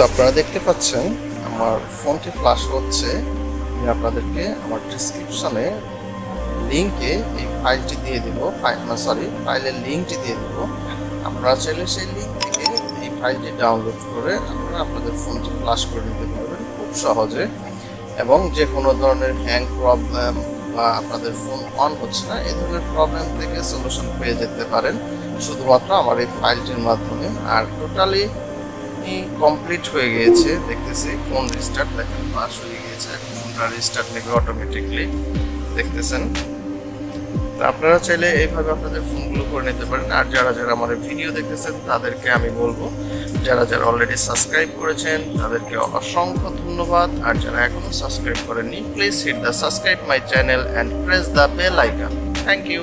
তো আপনারা দেখতে পাচ্ছেন, আমার ফোনটি ফ্লাশ হচ্ছে। আমি আপনাদেরকে আমার ডিসক্রিপশনে লিঙ্কে এই ফাইলটি দিয়ে দেব। সরি ফাইলের লিঙ্কটি দিয়ে দেব। আপনারা চাইলে সেই লিঙ্ক থেকে এই ফাইলটি ডাউনলোড করে আপনারা আপনাদের ফোনটি ফ্লাশ করে নিতে পারবেন খুব সহজে। এবং যে কোনো ধরনের হ্যাং প্রবলেম বা আপনাদের ফোন অন হচ্ছে না এই ধরনের প্রবলেম থেকে সলিউশন পেয়ে যেতে পারেন। শুধুমাত্র আমার এই ফাইলটির মাধ্যমে। আর টোটালি কমপ্লিট হয়ে গিয়েছে, দেখতেছি ফোন রিস্টার্ট দেখেন পাস হয়ে গিয়েছে, এখন ফোনটা রিস্টার্ট নেবে অটোমেটিকলি দেখতেছেন। তো আপনারা চাইলে এইভাবে আপনাদের ফোনগুলো করে নিতে পারেন, আর যারা যারা আমার ভিডিও দেখতেছেন, তাদেরকে আমি বলব, যারা যারা অলরেডি সাবস্ক্রাইব করেছেন, তাদেরকে অসংখ্য ধন্যবাদ, আর যারা এখনও সাবস্ক্রাইব করেননি please hit the subscribe my channel and press the bell icon thank you